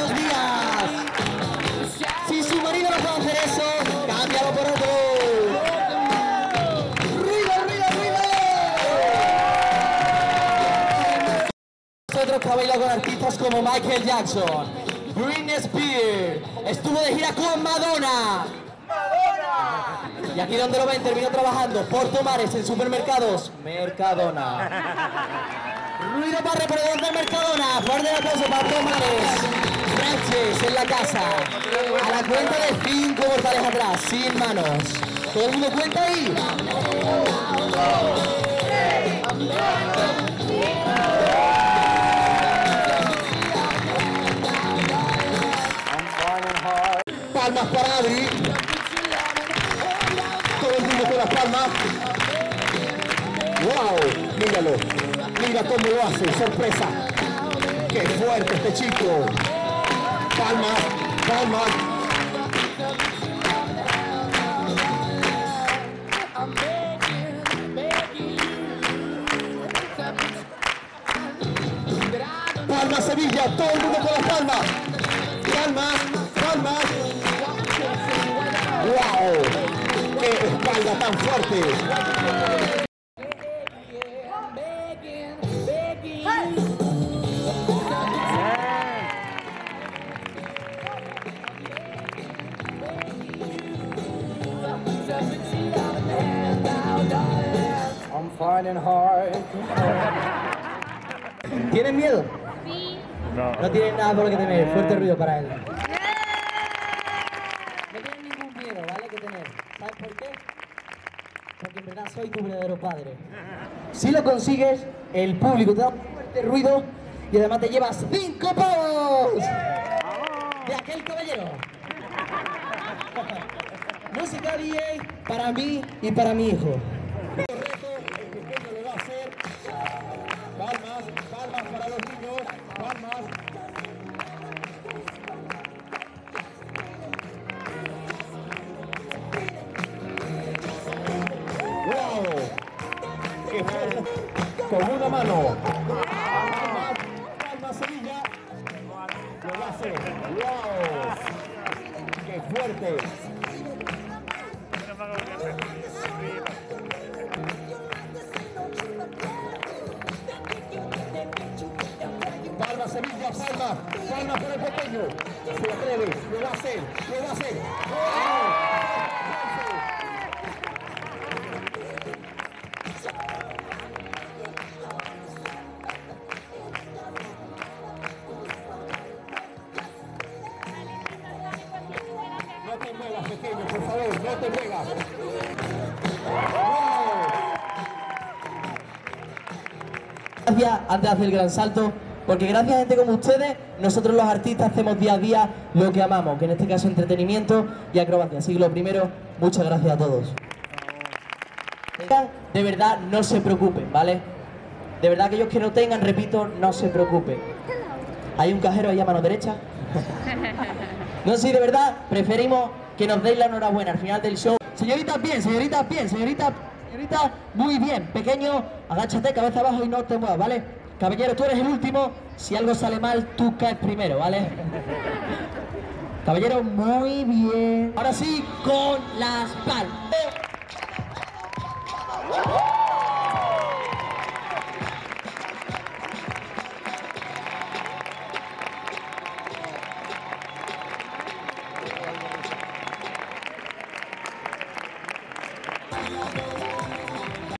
varios días. Si su marido no puede hacer eso, cámbialo por otro. ¡Ruido, ruido, ruido! Nosotros para bailar con artistas como Michael Jackson, Britney Spears, estuvo de gira con Madonna. ¡Madonna! Y aquí donde lo ven, terminó trabajando por tomares en supermercados Mercadona. Ruido para reproducir Mercadona. Fuerte el aplauso para Tomares. Franches en la casa. A la cuenta de cinco mortales atrás, sin manos. ¿Todo el mundo cuenta ahí? Palmas para Adri. Todo el mundo con las palmas. ¡Wow! Míralo. Mira cómo lo hace. Sorpresa. ¡Qué fuerte este chico! Palmas, palmas. Palmas Sevilla, todo el mundo con las palmas. Palmas, palmas. ¡Wow! ¡Qué espalda tan fuerte! ¿Tienen miedo? Sí. No tienen nada por lo que temer. Fuerte ruido para él. No tienen ningún miedo, ¿vale? Que tener. ¿Sabes por qué? Porque en verdad soy tu verdadero padre. Si lo consigues, el público te da un fuerte ruido y además te llevas cinco pavos de aquel caballero. Música DJ para mí y para mi hijo. ¡Qué fuerte! Con una mano. Palmas Sevilla. Lo hacer. ¡Wow! ¡Qué fuerte! Palma Sevilla, palma, palma para el pequeño. Se atreve, lo va a hacer, lo va a hacer. Gracias antes de hacer el gran salto, porque gracias a gente como ustedes, nosotros los artistas hacemos día a día lo que amamos, que en este caso entretenimiento y acrobacia. Así que lo primero, muchas gracias a todos. De verdad, no se preocupen, ¿vale? De verdad, aquellos que no tengan, repito, no se preocupen. Hay un cajero ahí a mano derecha. No, sí, de verdad, preferimos que nos deis la enhorabuena al final del show. Señoritas, bien, señoritas, bien, señoritas, señorita, muy bien. Pequeño, agáchate, cabeza abajo y no te muevas, ¿vale? Caballero, tú eres el último. Si algo sale mal, tú caes primero, ¿vale? Caballero, muy bien. Ahora sí, con las palmas.